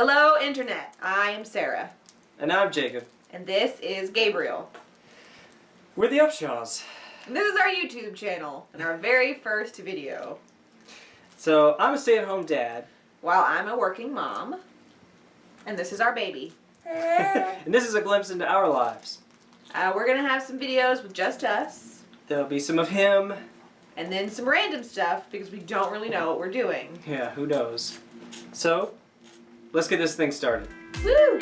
Hello, Internet. I am Sarah. And I'm Jacob. And this is Gabriel. We're the Upshaws. And this is our YouTube channel and our very first video. So, I'm a stay at home dad. While I'm a working mom. And this is our baby. and this is a glimpse into our lives. Uh, we're going to have some videos with just us. There'll be some of him. And then some random stuff because we don't really know what we're doing. Yeah, who knows. So, let's get this thing started. Woo!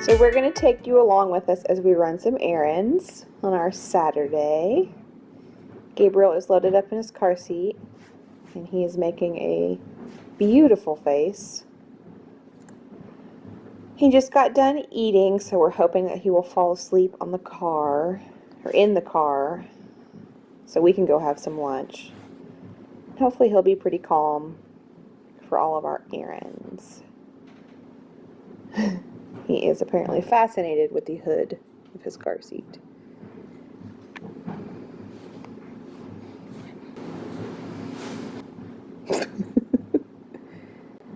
So we're going to take you along with us as we run some errands on our Saturday. Gabriel is loaded up in his car seat and he is making a beautiful face. He just got done eating, so we're hoping that he will fall asleep on the car or in the car so we can go have some lunch. Hopefully he'll be pretty calm for all of our errands. he is apparently fascinated with the hood of his car seat.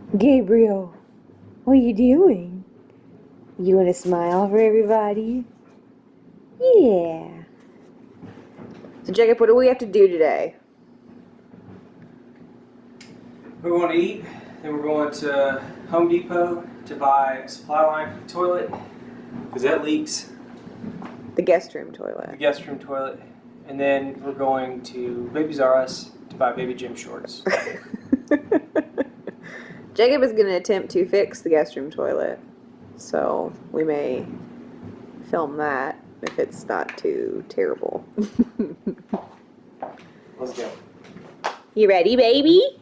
Gabriel, what are you doing? You want to smile for everybody? Yeah. So Jacob, what do we have to do today? We're going to eat, then we're going to Home Depot to buy a supply line for the toilet, because that leaks. The guest room toilet. The guest room toilet. And then we're going to Babies R Us to buy baby gym shorts. Jacob is going to attempt to fix the guest room toilet. So we may film that if it's not too terrible. Let's go. you ready, baby?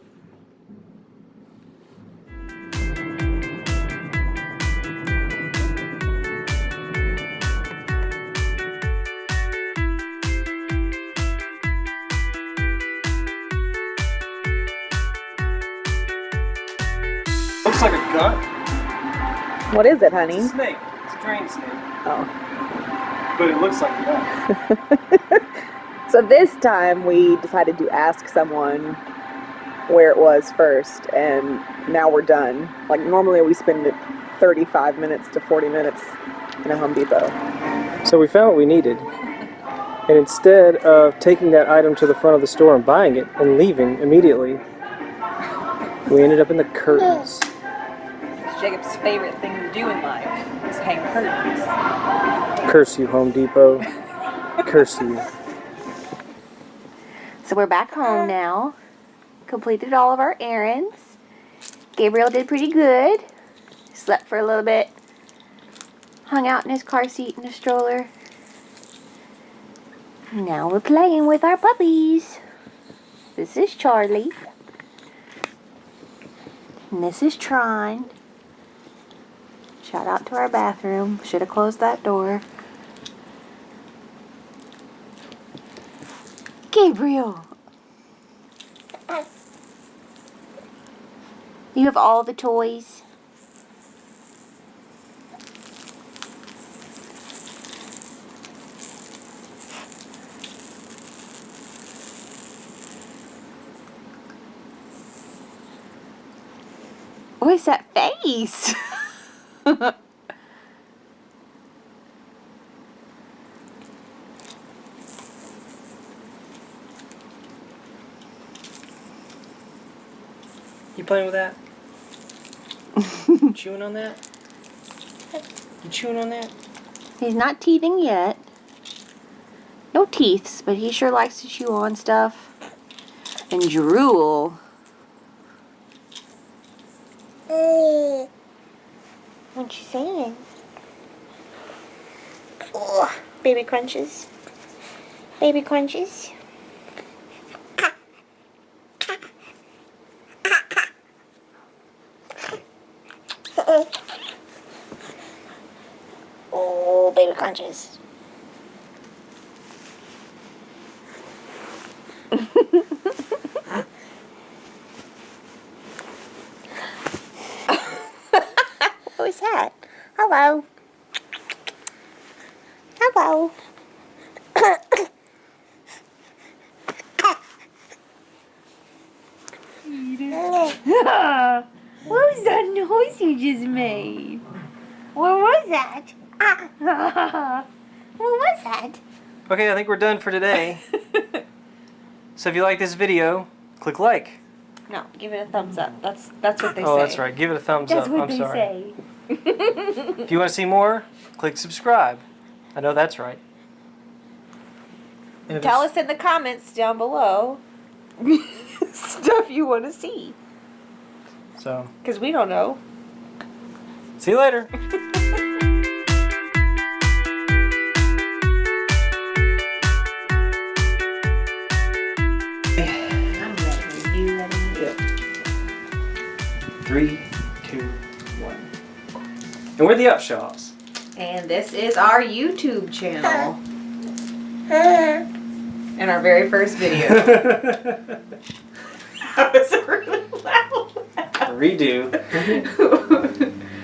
Looks like a gun. What is it, It's honey? a snake. It's a drain snake. Oh. But it looks like a gun. So this time we decided to ask someone where it was first, and now we're done. Like normally we spend 35 minutes to 40 minutes in a Home Depot. So we found what we needed. And instead of taking that item to the front of the store and buying it and leaving immediately, we ended up in the curtains. It's Jacob's favorite thing to do in life is hang curtains. Curse you, Home Depot. Curse you. So we're back home now. Completed all of our errands. Gabriel did pretty good. Slept for a little bit. Hung out in his car seat in a stroller. Now we're playing with our puppies. This is Charlie. And this is Tron. Shout out to our bathroom. Should have closed that door. Gabriel. You have all the toys. What is that face? You playing with that? chewing on that? You chewing on that? He's not teething yet. No teeths, but he sure likes to chew on stuff. And drool. Mm. What you saying? Oh, baby crunches. Baby crunches. oh, baby crunches. What was that? Hello. Hello. what was that noise you just made? What was that? what was that? Okay, I think we're done for today. so if you like this video, click like. no, give it a thumbs up. That's that's what they oh, say. Oh, that's right. Give it a thumbs That's up. what I'm they sorry. say. If you want to see more, click subscribe. I know that's right. And Tell us in the comments down below stuff you want to see. So, Because we don't know. see you later. I'm ready. You ready? Three, two, one. And we're the Upshaws. And this is our YouTube channel. And our very first video. that was really loud. Redo.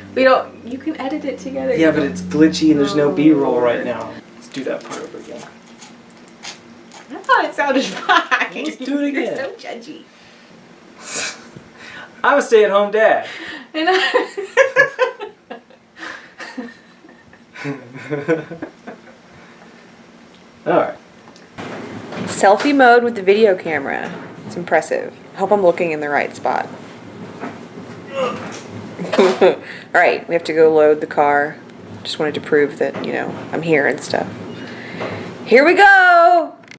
we don't, you can edit it together. Yeah, but it's glitchy and there's no oh. B-roll right now. Let's do that part over again. I thought it sounded fine. Let's do it again. You're so judgy. I'm a stay-at-home dad. And I- All right. Selfie mode with the video camera. It's impressive. Hope I'm looking in the right spot. Alright, we have to go load the car. Just wanted to prove that, you know, I'm here and stuff. Here we go!